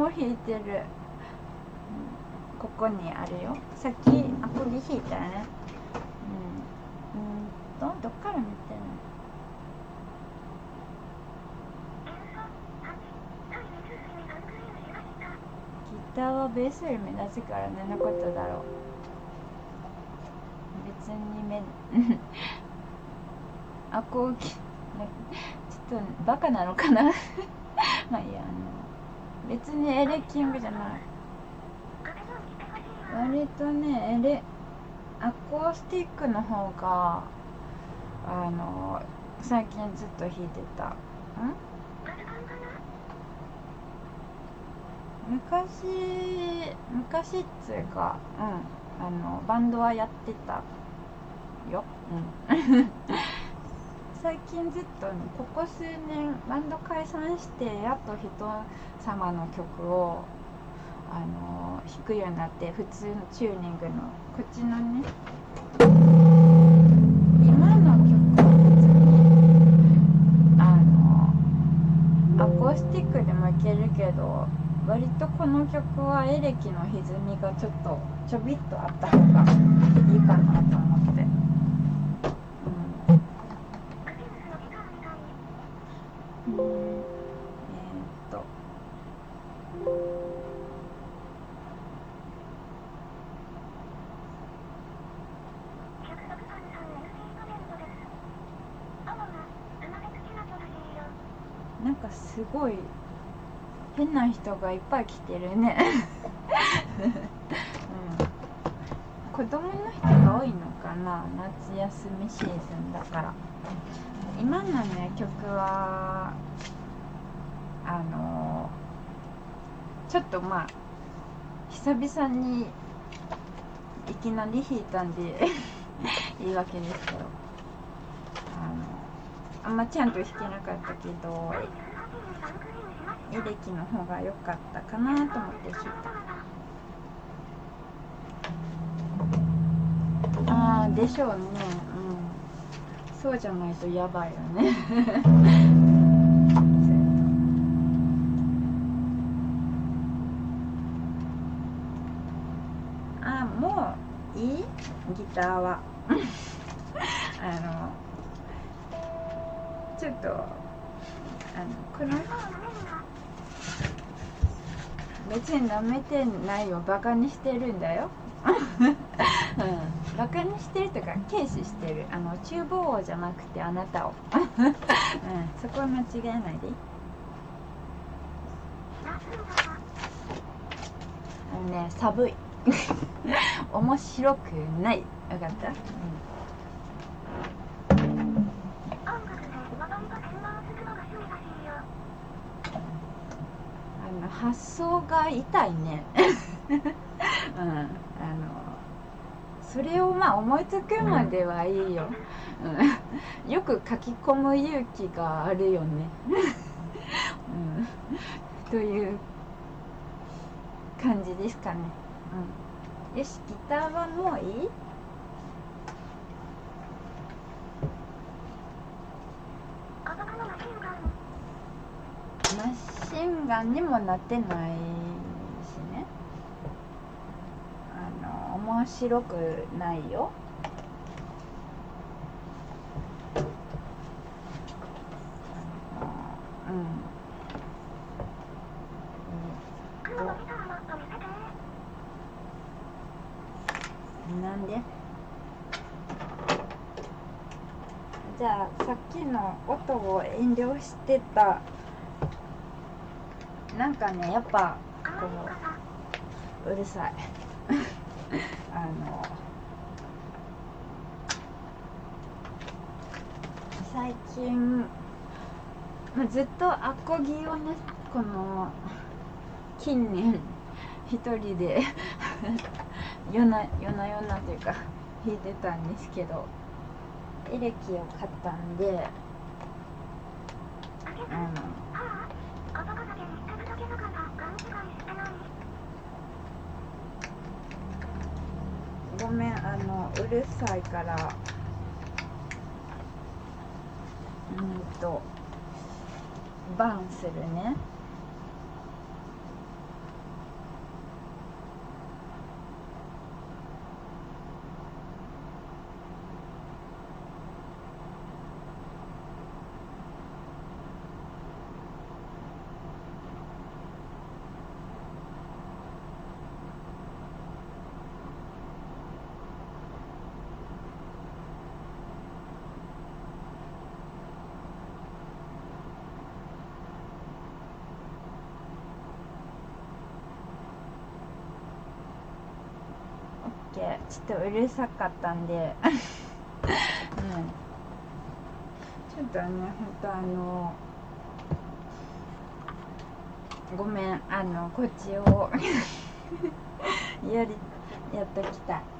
も弾いてる。うん。ここにあるよ。さっきアコギ弾いたよね。うん。うんとどっから見てんの？ギターはベースより目立つから何のことだろう。別に目アコギちょっとバカなのかな？まあいいやあの別にエレキングじゃない。割とねエレアコースティックの方があの最近ずっと弾いてた。ん？昔昔っつうかうんあのバンドはやってたよ。うん。最近ずっとここ数年バンド解散してやっと人様の曲をあの弾くようになって普通のチューニングのこっちのね今の曲は別にあのアコースティックでもいけるけど割とこの曲はエレキの歪みがちょっとちょびっとあった方がいいかなと思って。うんうん、えー、っと。なんかすごい変な人がいっぱい来てるね、子供の人が多いのかな夏休みシーズンだから。今のね曲はあのちょっとまあ久々にいきなり弾いたんで いいわけですけど。あのあんまちゃんと弾けなかったけどエレキの方が良かったかなと思って弾いた。ああでしょうね。うん。そうじゃないとやばいよね。あもういい？ギターは。あのちょっとあのこの別に舐めてないよ。バカにしてるんだよ。うん、バカにしてるとか軽視してる。あの厨房王じゃなくてあなたを、うん、そこは間違えないで。あのね寒い。面白くない。分かった、うん。あの発想が痛いね。うん。あのそれをまあ思いつくまではいいよ、うん、よく書き込む勇気があるよね、うん、という感じですかね、うん、よしギターはもういい？マシンガンにもなってないしねあの面白くないよ。うん。なんで？じゃあさっきの音を遠慮してた。なんかねやっぱこううるさい。あの最近、まあ、ずっとアコギをねこの近年一人で夜な夜な夜なというか弾いてたんですけどエレキを買ったんであのごめんあのうるさいから。うんとバンするね。け。ちょっとうるさかったんで。うん。ちょっとね本当あのごめんあのこっちを やりやっときた。い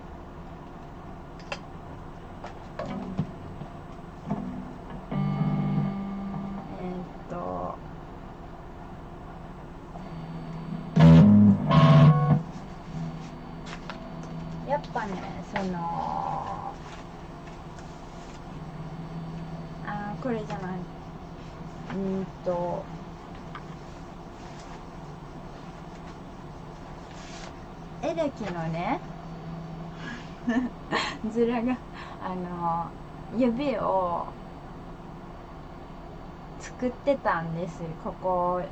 作ってたんです。ここ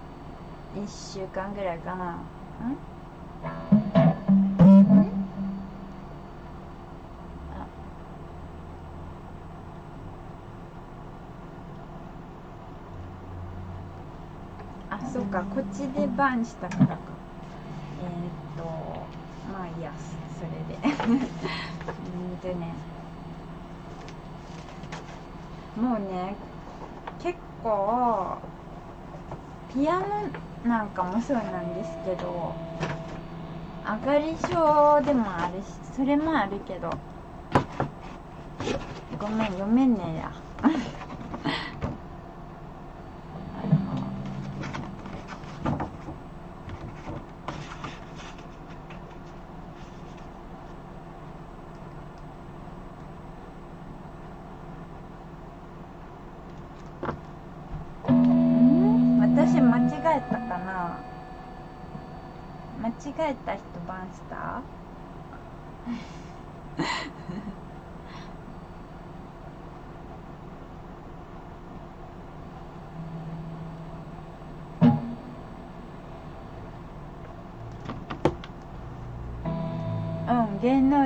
1週間ぐらいかな。ん？んああそっか。こっちでバンしたからか。えー、っとまあいいやそれで。うんとねもうね構ピアノなんかもそうなんですけどあがり症でもあるしそれもあるけど。ごめん読めんねや。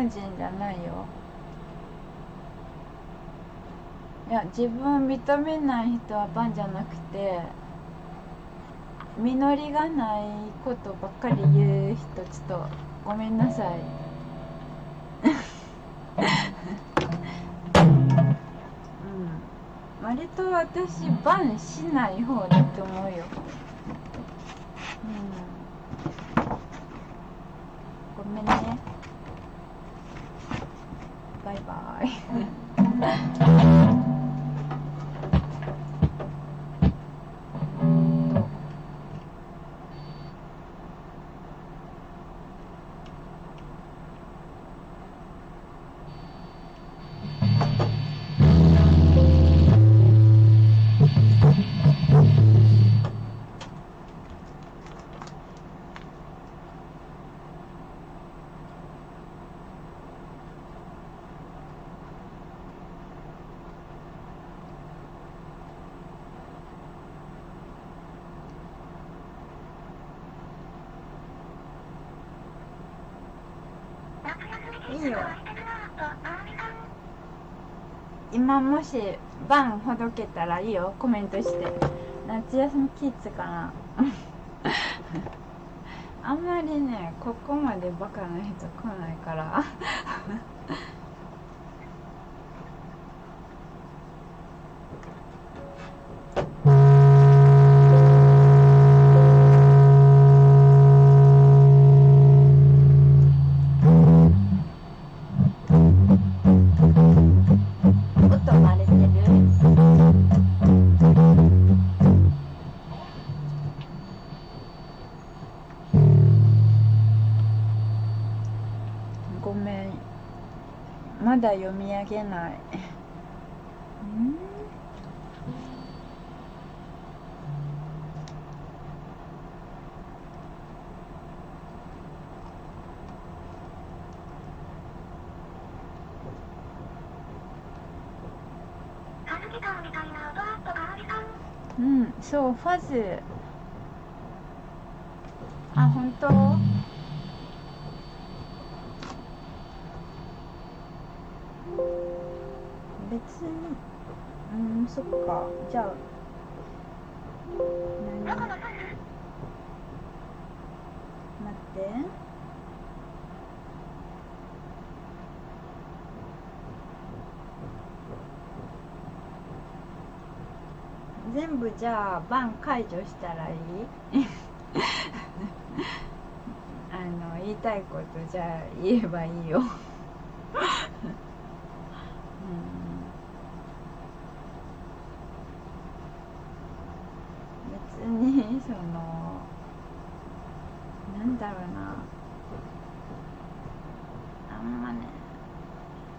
うん芸能人じゃないよ。いや自分認めない人はバンじゃなくて実りがないことばっかり言う人ちょっとごめんなさい。うん。割と私バンしない方だと思うよ。今もしバンほどけたらいいよ。コメントして。夏休みキッズかな。あんまりねここまでバカな人来ないから。だ読み上げない。うん、そうファズ。あ本当？別に。うんそっか。じゃあ何？待って。全部じゃあバン解除したらいい？あの言いたいことじゃあ言えばいいようん別にそのなんだろうなあんまね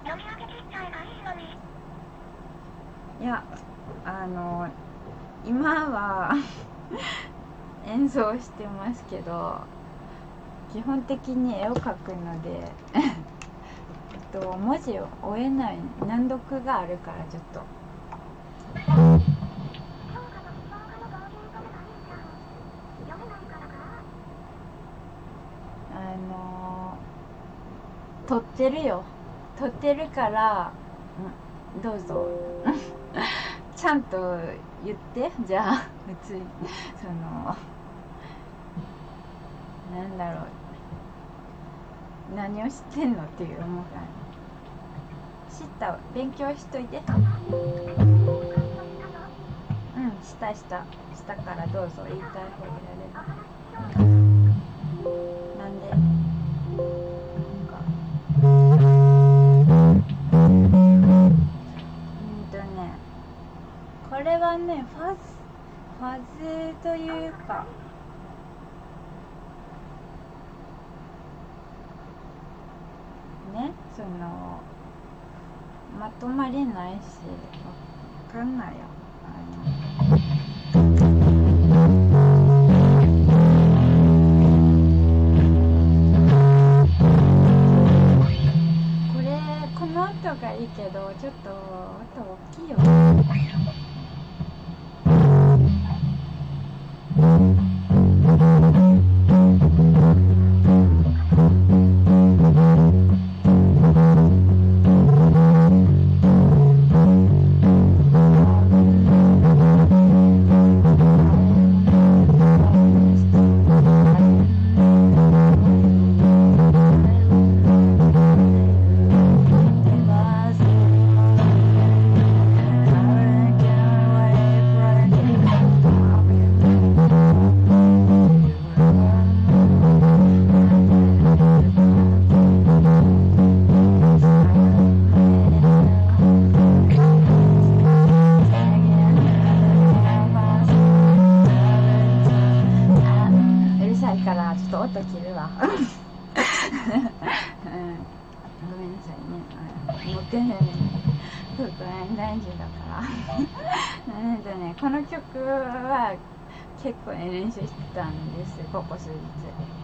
読み上げ切っちゃえばいいのにいやあの今は演奏してますけど基本的に絵を描くので えっと文字を追えない難読があるからちょっと。評価の評価の同人とでないじゃん読めないからかあの撮ってるよ。撮ってるから、うん、どうぞ。ちゃんと言ってじゃあ普通に。そのなんだろう。何を知ってんのっていう思うから知ったわ。勉強しといて。うん。したした。したからどうぞ言いたい方やれる。なんで？なんかうんとね。これはねファズファズというかねそのまとまりないしわかんないよ。あのそうこれ大事だから。なんとねこの曲は結構ね練習してたんですここ数日「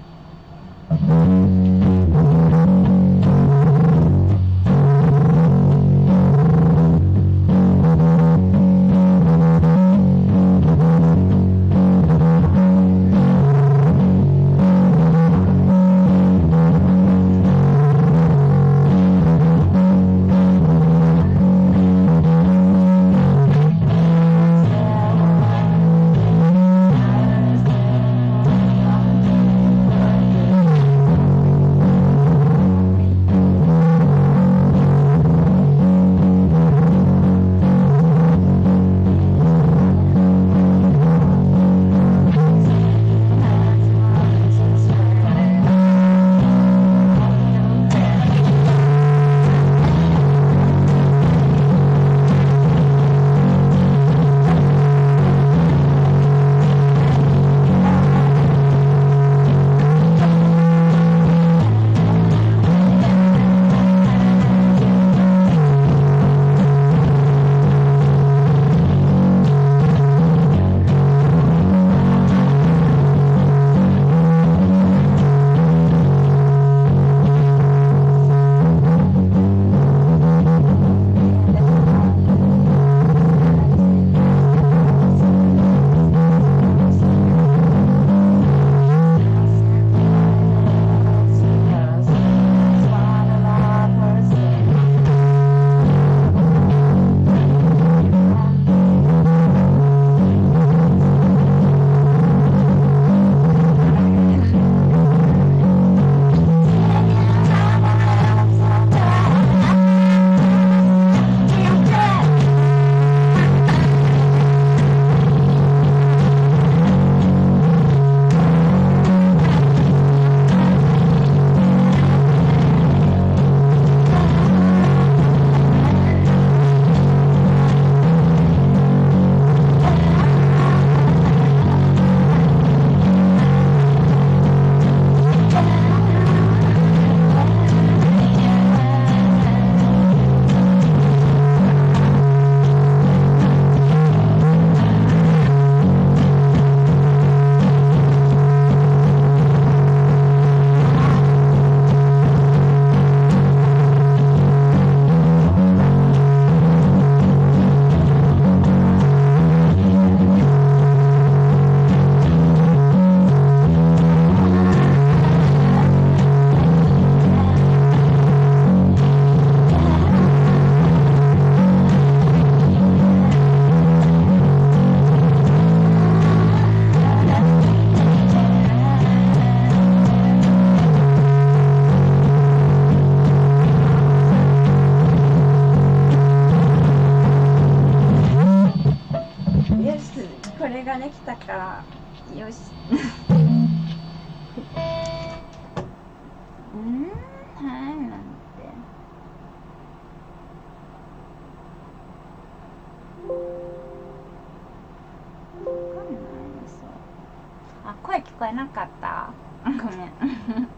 えなかった。ごめん。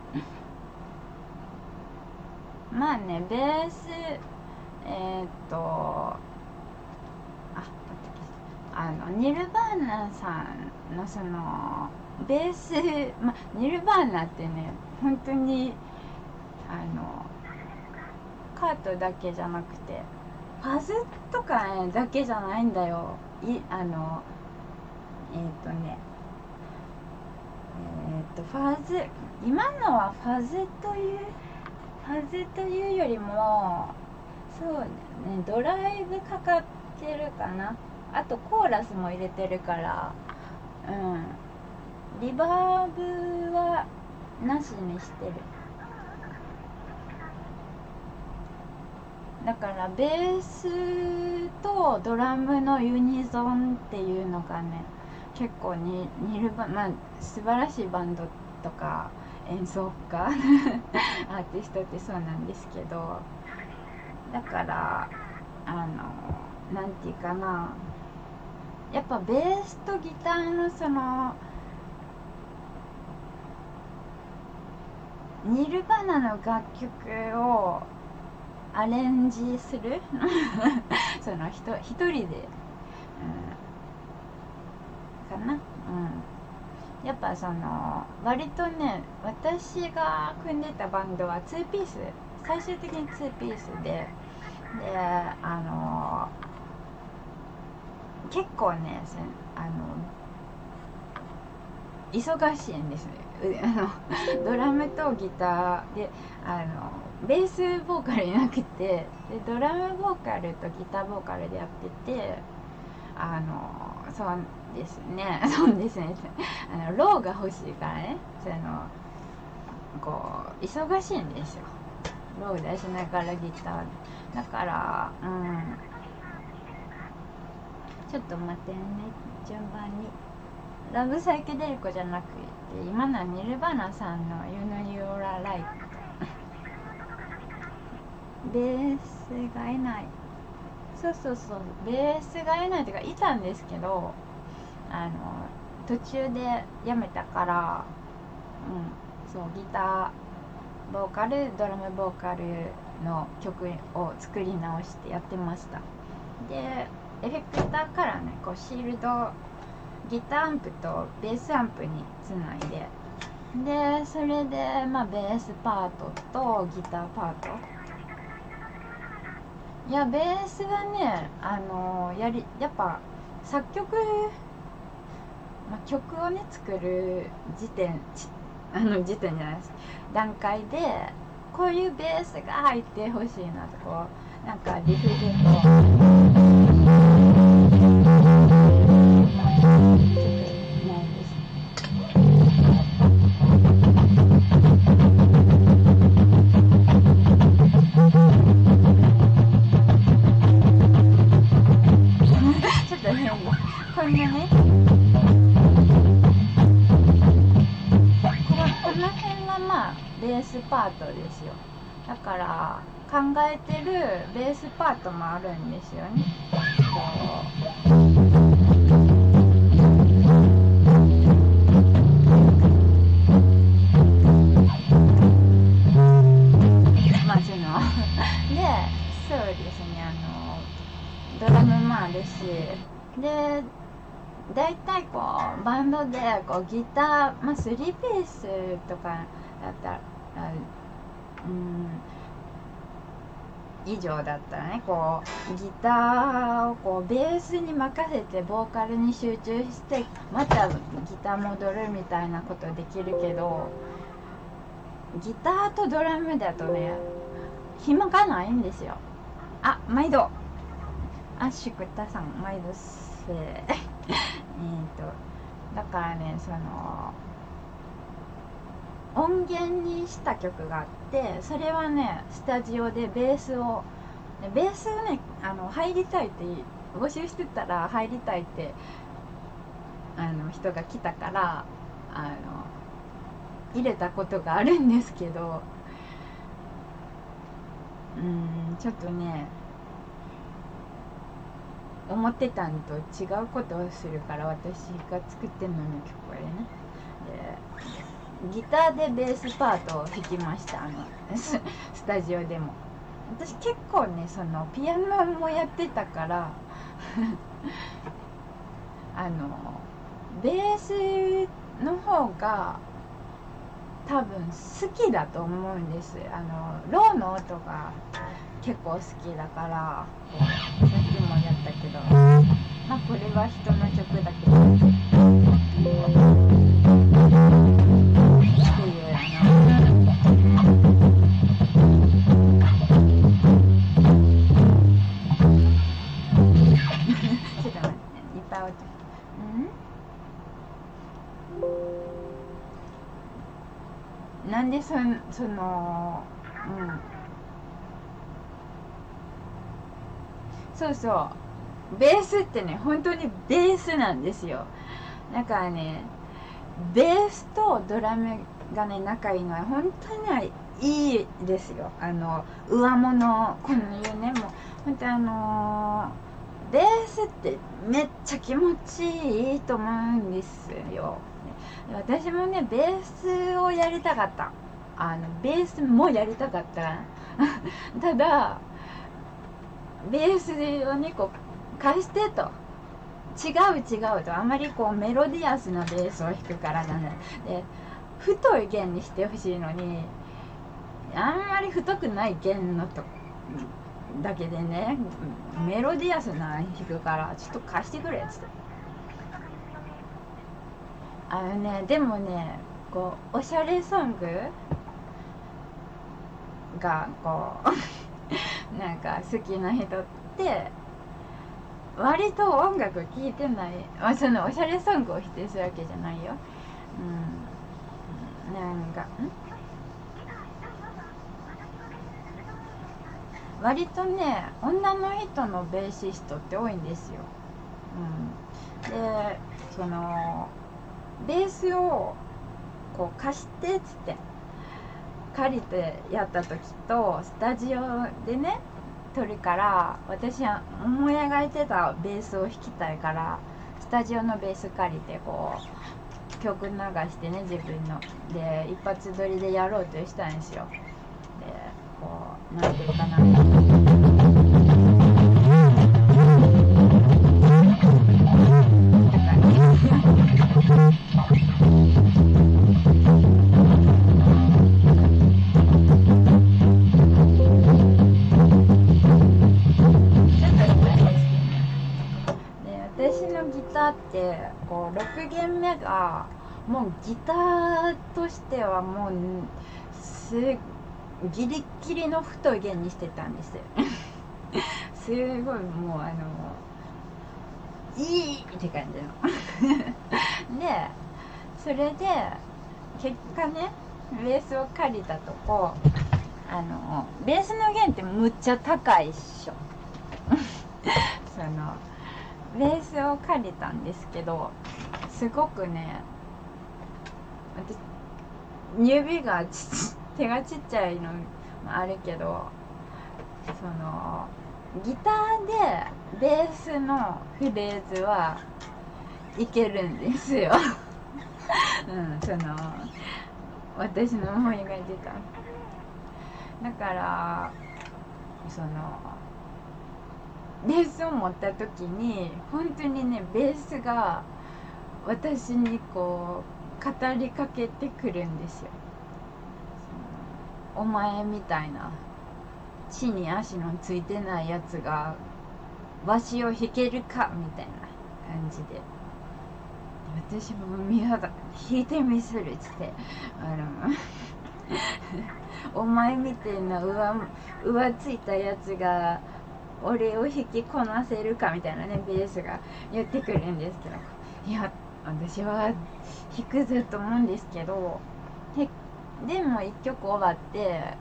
まあねベースえー、っとああのニルバーナさんのそのベース、ま、ニルバーナってね本当にあのカートだけじゃなくてファズとか、ね、だけじゃないんだよ。いあのえっ、とね、とファズ今のはファズというファズというよりもそうねドライブかかってるかな。あとコーラスも入れてるからうん。リバーブはなしにしてる。だからベースとドラムのユニゾンっていうのがね結構に似るばまあ素晴らしいバンドとか演奏家 アーティストってそうなんですけどだからあのなんていうかなやっぱベースとギターのそのニルバナの楽曲をアレンジする？その人一人で、かな？うん。やっぱその割とね私が組んでたバンドは2ピース。最終的に2ピースで。であの結構ねあの忙しいんですね。あ のドラムとギターであのベースボーカルいなくて。でドラムボーカルとギターボーカルでやっててあのそうですね。そうですね。あのローが欲しいからね。そのこう忙しいんですよ。ロー出しながらギター。だからうん。ちょっと待ってね。順番に。ラブサイケデリコじゃなくて今のはニルバナさんの「ユノユオラライト」ベースがいない。そうそうそう。ベースがいないというかいたんですけどあの途中でやめたからうんそうギターボーカルドラムボーカルの曲を作り直してやってました。でエフェクターからねこうシールドギターアンプとベースアンプにつないで。でそれでまあベースパートとギターパート。いやベースはねあのやりやっぱ作曲、まあ、曲をね作る時点あの時点じゃないです。段階でこういうベースが入ってほしいなとこうなんかリフでパートもあるんですよね。こうまあその。でそうですね。あのドラムもあるしで大体こうバンドでこうギター、まあ、スリーベースとかだったらうん以上だったらねこうギターをこうベースに任せてボーカルに集中してまたギター戻るみたいなことできるけどギターとドラムだとね暇がないんですよ。あ毎度。あシュクタさん毎度せ えっとだからねその音源にした曲があってそれはねスタジオでベースをベースねあの入りたいって募集してたら入りたいってあの人が来たからあの入れたことがあるんですけどうんちょっとね思ってたんと違うことをするから私が作ってんのに曲これね。でギターでベースパートを弾きました。あのス スタジオでも。私結構ねそのピアノもやってたから あのベースの方が多分好きだと思うんです。あのローの音が結構好きだからさっきもやったけどまあこれは人の曲だけど。そそのうん。そうそう。ベースってね本当にベースなんですよ。だからねベースとドラムがね仲いいのは本当にいいですよ。あの上物このいうねも。う本当あのベースってめっちゃ気持ちいいと思うんですよ。私もねベースをやりたかった。あのベースもやりたかった。ただベースをねこう貸してと。違う違うと。あまりこうメロディアスなベースを弾くからなんで太い弦にしてほしいのにあんまり太くない弦のとだけでねメロディアスな弾くからちょっと貸してくれっつって。あのねでもねこうおしゃれソングがこう なんか好きな人って割と音楽聴いてない、まあ、そのおしゃれソングを否定するわけじゃないよ。うん。なんかん？割とね女の人のベーシストって多いんですよ、うん、でそのベースをこう貸してっつって。借りてやった時とスタジオでね撮るから私は思い描いてたベースを弾きたいからスタジオのベース借りてこう曲流してね自分の。で一発撮りでやろうとしたんですよ。でこうなんていうかな。でターってこう6弦目がもうギターとしてはもうすギリギリの太い弦にしてたんです。すごいもうあのいいって感じの。でそれで結果ねベースを借りたとこあのベースの弦ってむっちゃ高いっしょ。そのベースを借りたんですけどすごくね私指がち 手がちっちゃいのもあるけどそのギターでベースのフレーズはいけるんですよ。うんその私の思い描いてた。だからそのベースを持った時に本当にねベースが私にこう語りかけてくるんですよ。お前みたいな地に足のついてないやつがわしを弾けるかみたいな感じで。私も見肌弾いてみせるっつってあの お前みたいな上上ついたやつが俺を引きこなせるかみたいなねベースが言ってくるんですけどいや私は弾くぜと思うんですけどでも一曲終わって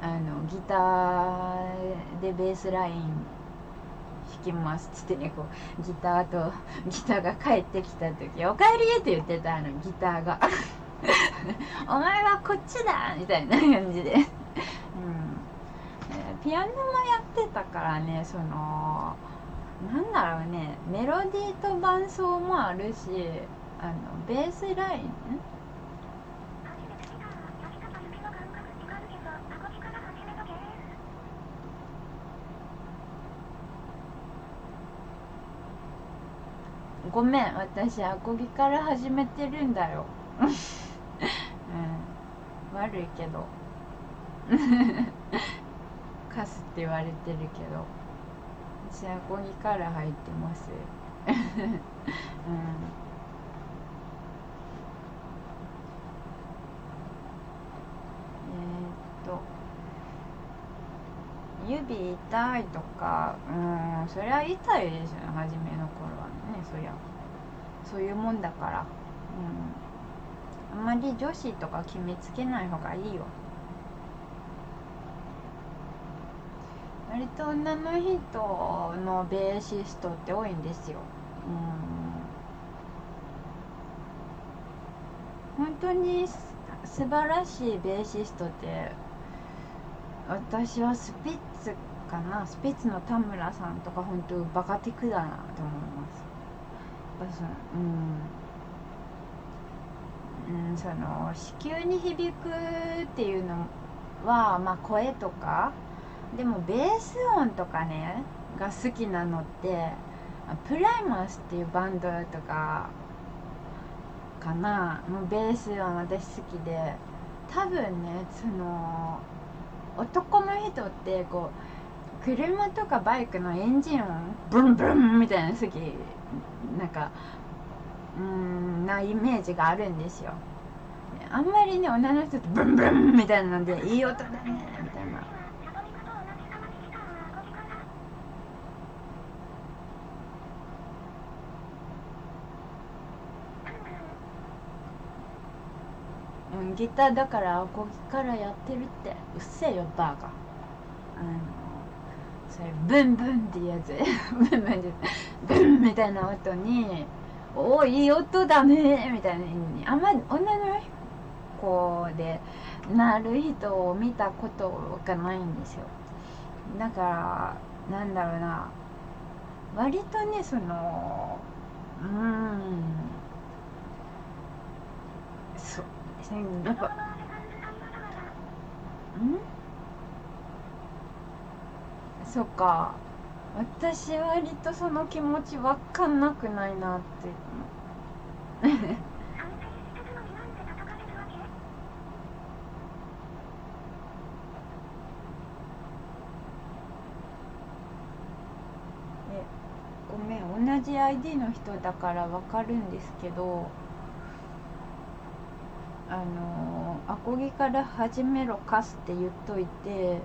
あのギターでベースライン弾きます」っつってねこうギターとギターが帰ってきた時「おかえり!」って言ってたあのギターが「お前はこっちだ!」みたいな感じで、うんえーピアノもやってたからねそのなんだろうねメロディーと伴奏もあるしあのベースライン？ごめん私アコギから始めてるんだよ、うん、悪いけど カスって言われてるけど私アコギから入ってます。うん。えーっと指痛いとかうんそりゃ痛いでしょ初めの頃はね。そりゃそういうもんだから。うん。あんまり女子とか決めつけない方がいいよ。割と女の人のベーシストって多いんですよ。うん。本当にす素晴らしいベーシストって私はスピッツかな。スピッツの田村さんとか本当バカティクだなと思います。やっぱそのうん、うん、その子宮に響くっていうのはまあ声とかでもベース音とかねが好きなのってプライマスっていうバンドとかかな。もうベース音私好きで多分ねその男の人ってこう車とかバイクのエンジン音ブンブンみたいな好き。なんかうんなイメージがあるんですよ。あんまりね女の人ってブンブンみたいなのでいい音だねみたいなサトミカと同じ様にしたアコギからギターだからアコギからやってるって。うっせえよバカ。あのそれブンブンってやつ。ブンブンってブンみたいな音に「おおいい音だね」みたいな。あんまり女の子でなる人を見たことがないんですよ。だからなんだろうな。割とねそのうん。そうですねやっぱ。その場で感じたん？だからんそっか。私割とその気持ち分かんなくないなって。ごめん。同じ ID の人だから分かるんですけどあのアコギから始めろカスって言っといて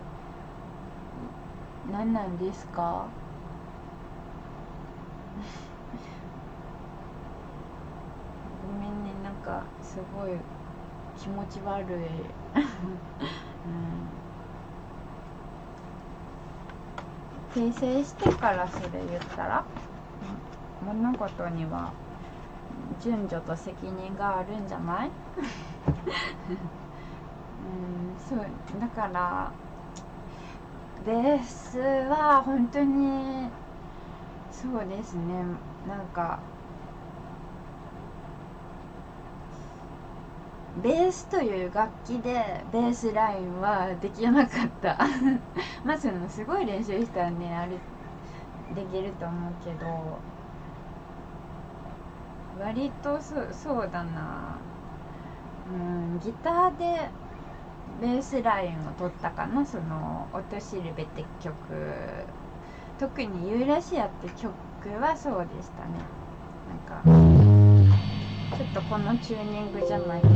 何なんですか？ごめんねなんかすごい気持ち悪い、うん、訂正してからそれ言ったら？物事には順序と責任があるんじゃない？うんそうだからベースは本当にそうですね。なんかベースという楽器でベースラインはできなかった。まあそのすごい練習したらねあれできると思うけど。割とそそうだな。うんギターでベースラインを取ったかな。その「音しるべ」って曲。特に「ユーラシア」って曲はそうでしたね。なんかちょっとこのチューニングじゃないけど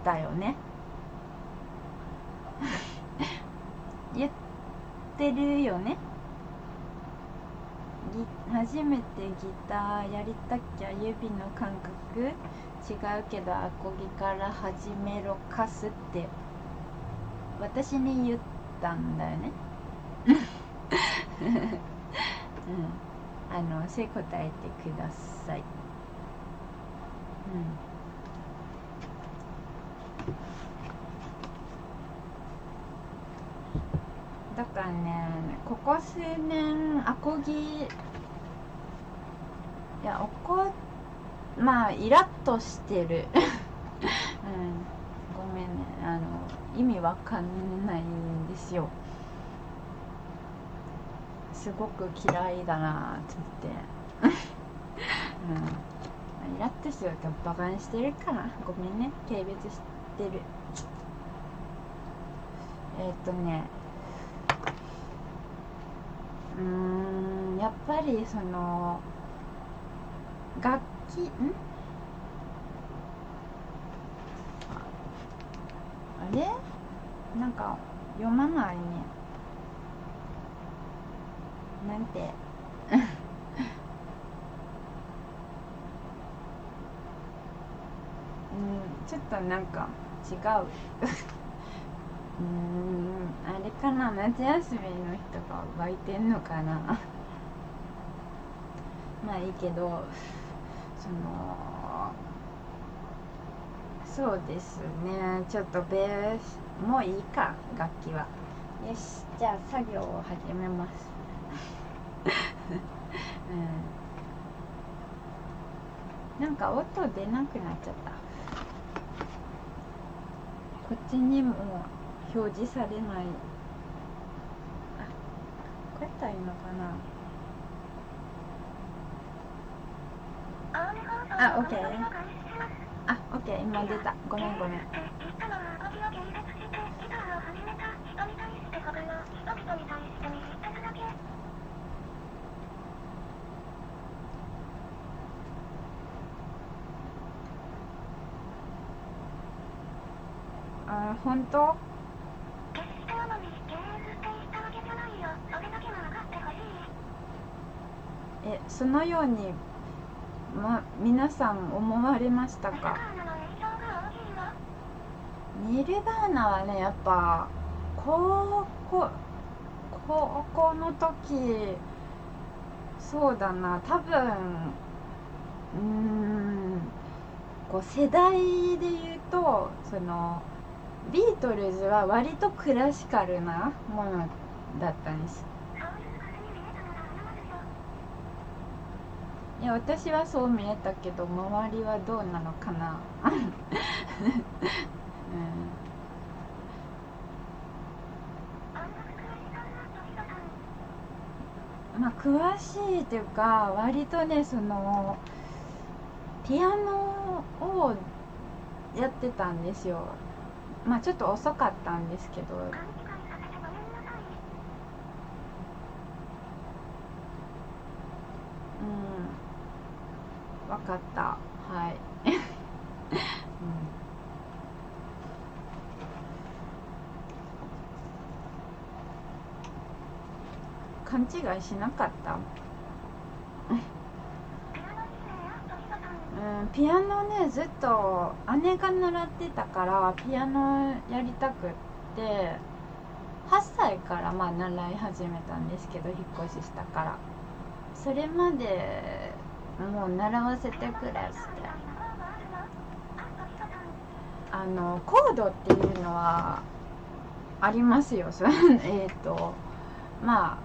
ったよね。言ってるよね。初めてギターやりたきゃ指の感覚？違うけどアコギから始めろかすって。私に言ったんだよね。うん。あのせ答えてください。うんだからね。ここ数年アコギいやおこまあイラッとしてる。うん。ごめんね。あの意味わかんないんですよ。すごく嫌いだなって言って。うん。イラッとしてるとバカにしてるから。ごめんね。軽蔑してる。えっとねうんやっぱりその楽器ん？あれ？なんか読まないね。なんて？うんちょっとなんか違う。うんあれかな夏休みの人が湧いてんのかな。まあいいけどそのそうですね。ちょっとベースもういいか楽器は。よしじゃあ作業を始めます。うん。なんか音出なくなっちゃった。こっちにも表示されない。あこうやったらいいのかな？あ、オッケーあ、オッケー今出た。ごめんごめん。あ、本当？そのようにま、皆さん思われましたか？ニルバーナはねやっぱ高校高校の時そうだな。多分うん世代で言うとそのビートルズは割とクラシカルなものだったんですいや私はそう見えたけど周りはどうなのかな、うん、まあ詳しいっていうか割とねそのピアノをやってたんですよ。まあちょっと遅かったんですけどうん分かった。はい、うん、勘違いしなかった？うん、ピアノねずっと姉が習ってたからピアノやりたくって8歳からまあ習い始めたんですけど引っ越ししたから。それまでもう習わせてくれってあのコードっていうのはありますよ。えっとまあ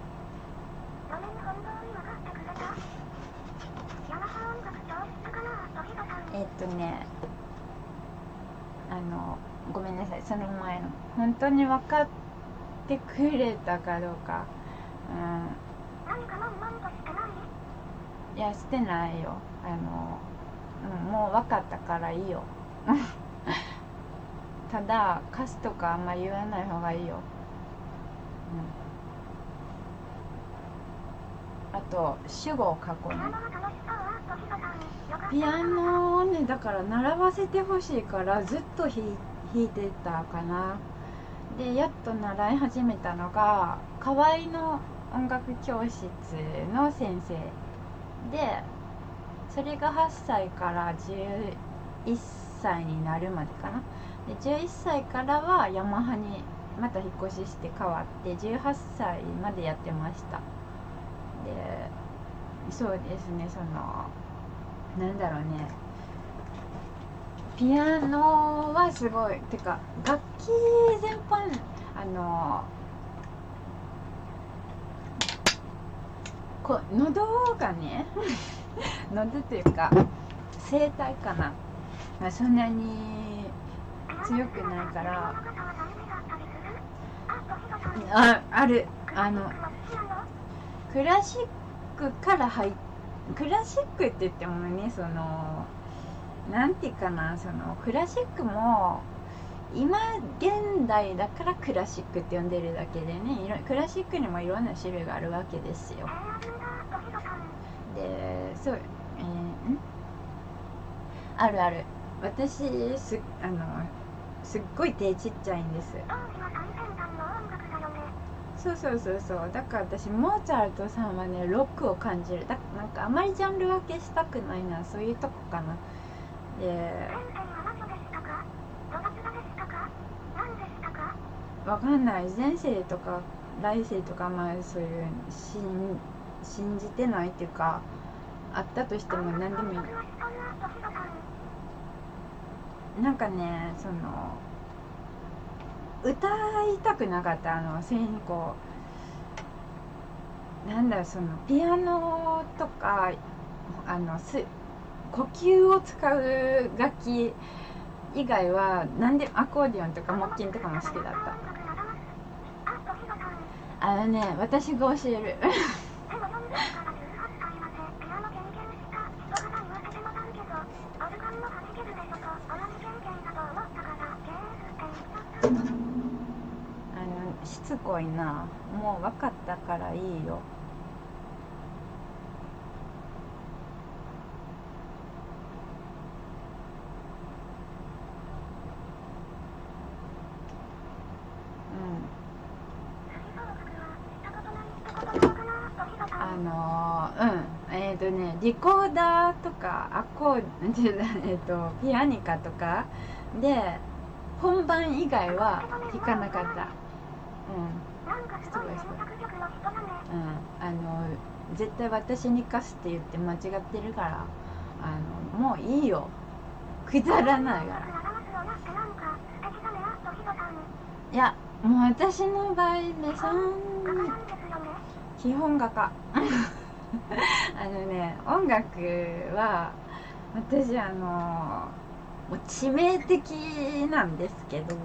えっとねあのごめんなさい。その前の。本当に分かってくれたかどうか。うん。いやしてないよ。あの、うん、もう分かったからいいよ。ただ歌詞とかあんま言わない方がいいよ、うん、あと主語を書こうね。ピアノをねだから習わせてほしいからずっと弾弾いてたかな。でやっと習い始めたのが河合の音楽教室の先生。でそれが8歳から11歳になるまでかな？で11歳からはヤマハにまた引っ越しして変わって18歳までやってました。でそうですねそのなんだろうね。ピアノはすごいてか楽器全般あのこ喉がね 喉というか声帯かな、まあ、そんなに強くないからあある。あのクラシックから入っクラシックって言ってもねそのなんていうかなそのクラシックも今現代だからクラシックって呼んでるだけでねクラシックにもいろんな種類があるわけですよ。でそうえー、ん？あるある。私すあのすっごい手ちっちゃいんです。そうそうそうそう。だから私モーツァルトさんはねロックを感じる。だなんかあまりジャンル分けしたくないな。そういうとこかな。でわかんない。前世とか来世とかまあそういう信信じてないっていうかあったとしても何でもいい。なんかねその歌いたくなかった。あのせにこうなんだそのピアノとかあのす呼吸を使う楽器以外は何でアコーディオンとか木琴とかも好きだった。あのね私が教える。あのしつこいな。もう分かったからいいよあのうんえっ、ー、とリコーダーとかアコーえっとピアニカとかで本番以外は弾かなかった。うん。すごいすごいうん。あの絶対私に貸すって言って間違ってるからあのもういいよ。くだらないから。いやもう私の場合ねそん基本画家。あのね音楽は私あのもう致命的なんですけど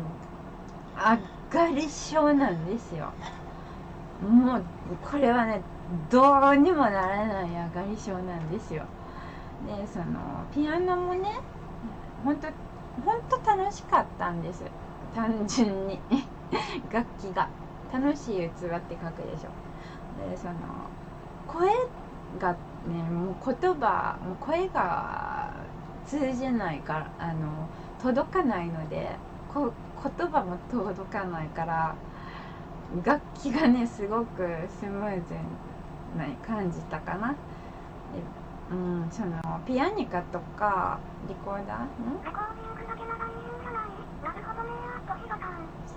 上がり症なんですよ。もうこれはねどうにもならない上がり症なんですよ。でそのピアノもね本当本当楽しかったんです。単純に。楽器が。楽しい器って書くでしょ。でその声がねもう言葉もう声が通じないからあの届かないのでこ言葉も届かないから楽器がねすごくスムーズな感じたかな。でうんそのピアニカとかリコーダー？ん。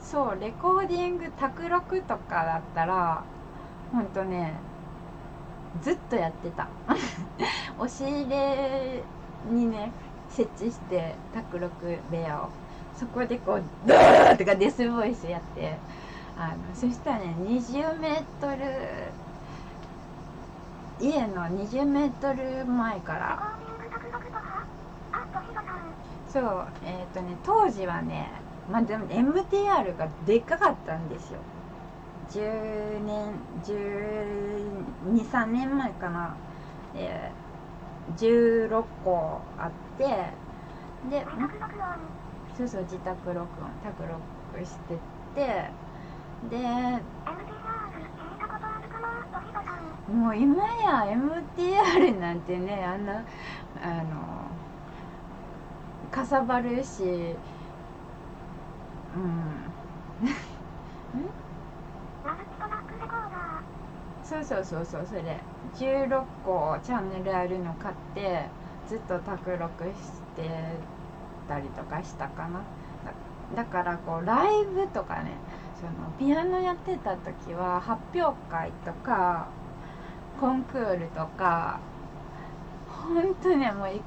そうレコーディング卓録とかだったらほんとねずっとやってた。押し入れにね設置して卓録部屋を。そこでこうドーとかデスボイスやって。あのそしたらね20メートル家の20メートル前から。そうえっ、ー、とね当時はねまあでも MTR がでっかかったんですよ。10年123年前かな、えー16個あってでそうそう自宅録音宅録しててでもう今や MTR なんてねあんなあのかさばるしうん。マルチトラックレコーダーそうそうそうそうそれ16個チャンネルあるの買ってずっと卓録してたりとかしたかな。だだからこうライブとかねそのピアノやってた時は発表会とかコンクールとか本当にもうい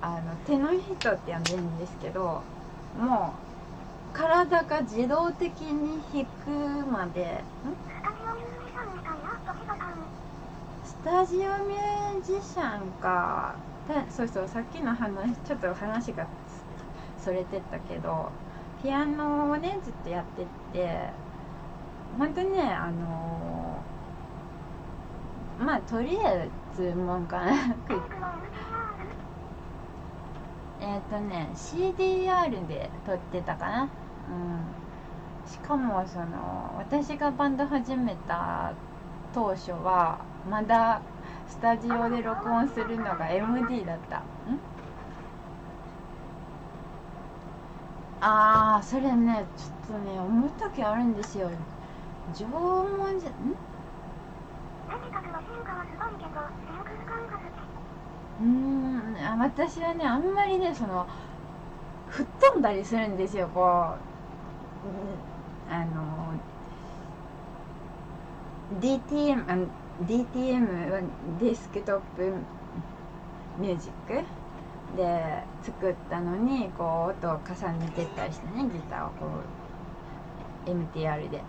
あの手の人って呼んでるんですけどもう体が自動的に弾くまでん？タジオミュージシャンか。そうそうさっきの話ちょっと話がそれてったけどピアノをねずっとやってって本当にねあのまあとりあえずもんかなえっとね CDR で撮ってたかな。うん。しかもその私がバンド始めた当初はまだスタジオで録音するのが MD だった。ん？ああそれねちょっとね思う時あるんですよ。縄文じゃん？うーんあ私はねあんまりねその吹っ飛んだりするんですよこう。うんあの DTM あの DTM はデスクトップミュージック？で作ったのにこう音を重ねてったりしてねギターをこう MTR で。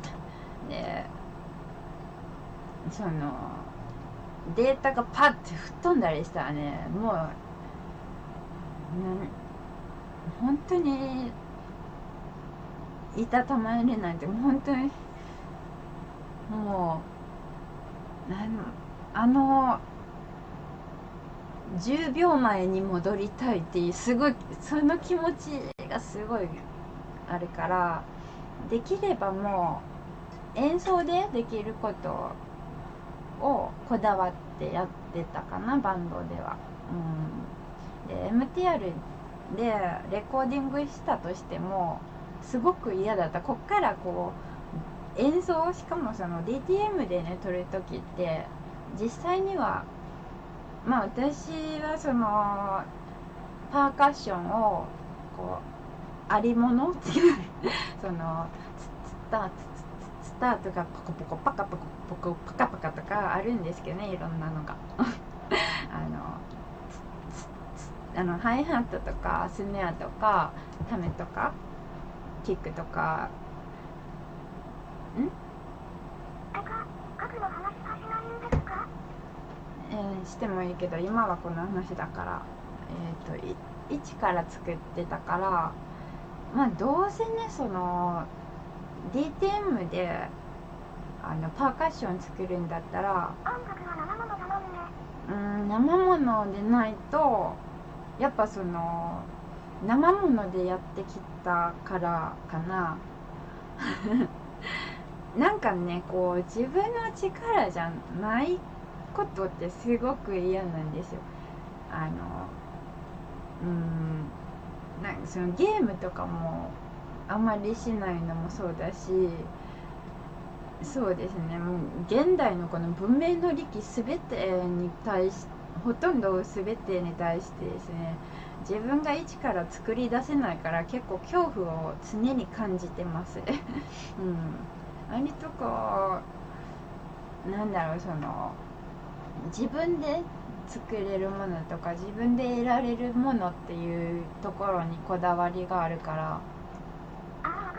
でそのデータがパッて吹っ飛んだりしたらねもう本当にいたたまれないって本当にもうあの10秒前に戻りたいっていうすごいその気持ちがすごいあるからできればもう演奏でできることをこだわってやってたかなバンドでは。うん、で MTR でレコーディングしたとしてもすごく嫌だったこっからこう演奏しかもその DTM でね撮る時って実際にはまあ私はそのパーカッションをこうありものっていうそのツッツッターツッツッツッタとかポコポコパカポコポコパカパカとかあるんですけどねいろんなのが。あのツッツッツッあのハイハットとかスネアとかタメとかキックとかえーしてもいいけど今はこの話だか？ら、えー、と一から作ってたからまあどうせねその DTM であのパーカッション作るんだったら音楽は生ものだもんねうん生ものでないとやっぱその生ものでやってきたからかな。なんかねこう自分の力じゃないことってすごく嫌なんですよ。あのうんなんかそのゲームとかもあまりしないのもそうだしそうですね。もう現代のこの文明の利器全てに対しほとんど全てに対してですね自分が一から作り出せないから結構恐怖を常に感じてます。うん。割とこうなんだろうその自分で作れるものとか自分で得られるものっていうところにこだわりがあるから。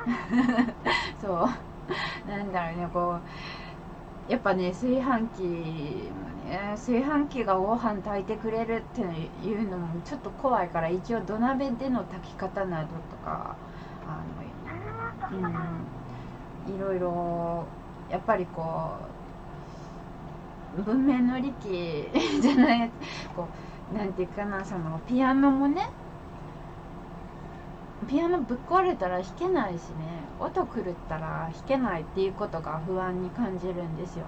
そう。なんだろうねこうやっぱね炊飯器もね炊飯器がご飯炊いてくれるっていうのもちょっと怖いから一応土鍋での炊き方などとかあの、うん、いろいろやっぱりこう文明の利器 じゃないやつこうなんていうかなそのピアノもねピアノぶっ壊れたら弾けないしね音狂ったら弾けないっていうことが不安に感じるんですよ。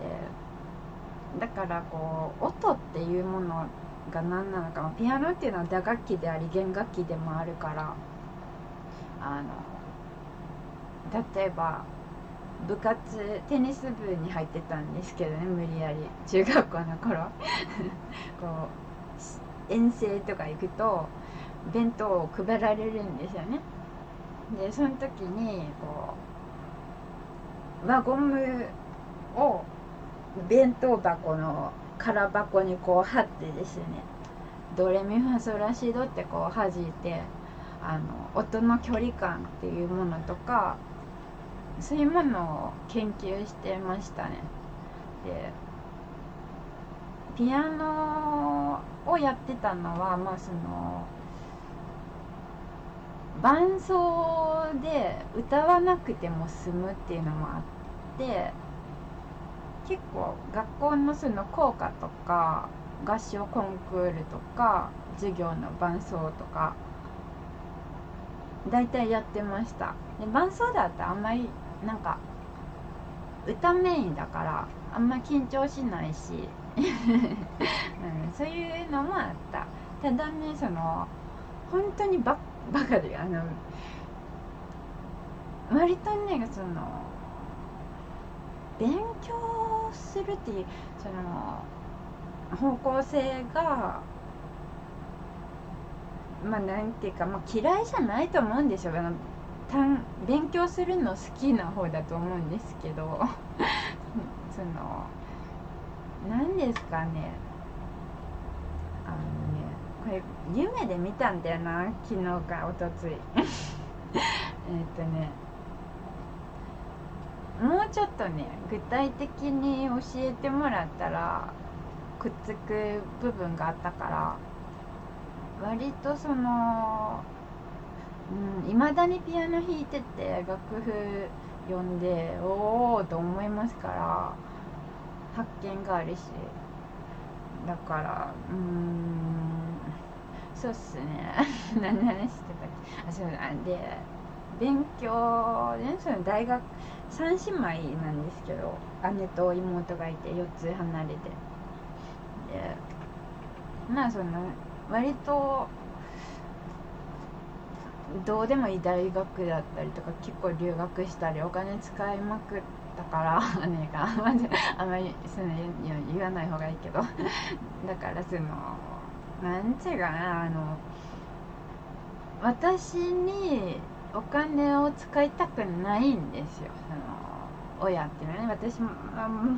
でだからこう音っていうものが何なのかピアノっていうのは打楽器であり弦楽器でもあるからあの例えば部活テニス部に入ってたんですけどね無理やり。中学校の頃。こう遠征とか行くと弁当を配られるんですよね。でその時にこう輪ゴムを弁当箱の空箱にこう貼ってですねドレミファソラシドってこう弾いてあの音の距離感っていうものとかそういうものを研究してましたね。でピアノをやってたのはまあその伴奏で歌わなくても済むっていうのもあって結構学校のその校歌とか合唱コンクールとか授業の伴奏とか大体やってました。で伴奏だったあんまりなんか歌メインだからあんま緊張しないし、うん、そういうのもあった。ただねその本当にババカであの割とねその勉強するっていうその方向性がまあなんていうか、まあ、嫌いじゃないと思うんですよ。あの勉強するの好きな方だと思うんですけど。その何ですかね。あのねこれ夢で見たんだよな。昨日かおとついえっとね。もうちょっとね具体的に教えてもらったらくっつく部分があったから。割とそのいま、うん、だにピアノ弾いてて楽譜読んでおおと思いますから発見があるし。だからうんそうっすね。何話してたっけ？あそうなんで勉強ねその大学3姉妹なんですけど姉と妹がいて4つ離れて。でまあその割とどうでもいい大学だったりとか結構留学したりお金使いまくったから 姉があんまりその言わない方がいいけど。だからそのなんていうかなあの私にお金を使いたくないんですよ。その親っていうのはね私も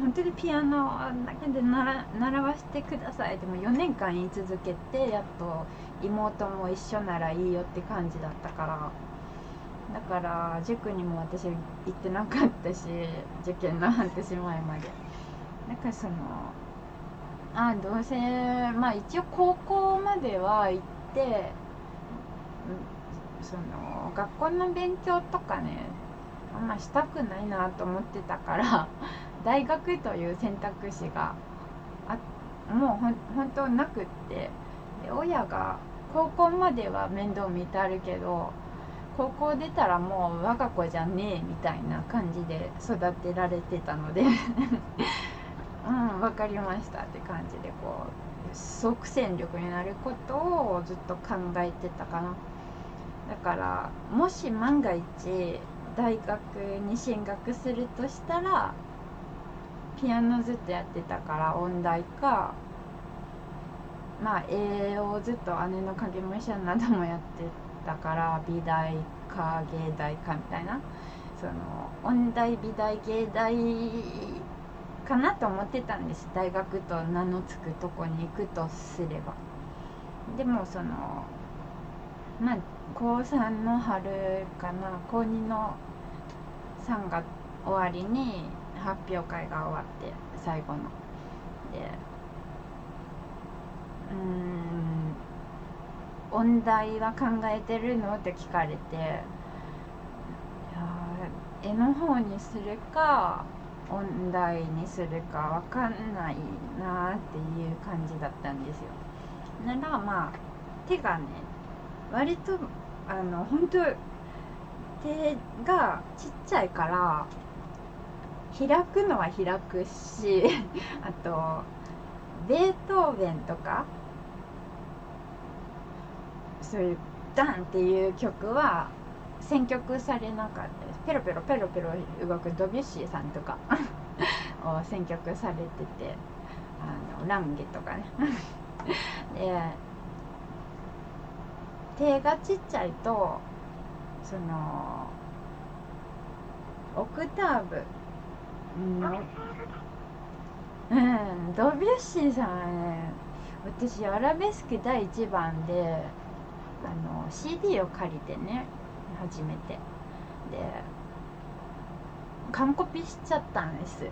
本当にピアノだけで習習わせてくださいでも4年間言い続けてやっと妹も一緒ならいいよって感じだったから。だから塾にも私行ってなかったし受験の半年前まで。だかそのあどうせまあ一応高校までは行ってその学校の勉強とかねあんましたくないなと思ってたから 大学という選択肢があもう本当なくってで親が高校までは面倒見てあるけど高校出たらもう我が子じゃねえみたいな感じで育てられてたので うん分かりましたって感じでこう即戦力になることをずっと考えてたかな。だからもし万が一大学に進学するとしたらピアノずっとやってたから音大かまあ絵をずっと姉の影武者などもやってたから美大か芸大かみたいな。その音大美大芸大かなと思ってたんです。大学と名の付くとこに行くとすれば。でもそのまあ高3の春かな高2の3月終わりに発表会が終わって最後のでうん音大は考えてるのって聞かれて絵の方にするか音大にするか分かんないなっていう感じだったんですよ。ならまあ手がね割とあの本当手がちっちゃいから開くのは開くし あとベートーベンとかそういうダンっていう曲は選曲されなかったです。ペロペロペロペロ動くドビュッシーさんとか を選曲されててあのランゲとかね。で手がちっちゃいとそのオクターブのうんドビュッシーさんはね私アラベスク第1番であの CD を借りてね初めて。で完コピしちゃったんです。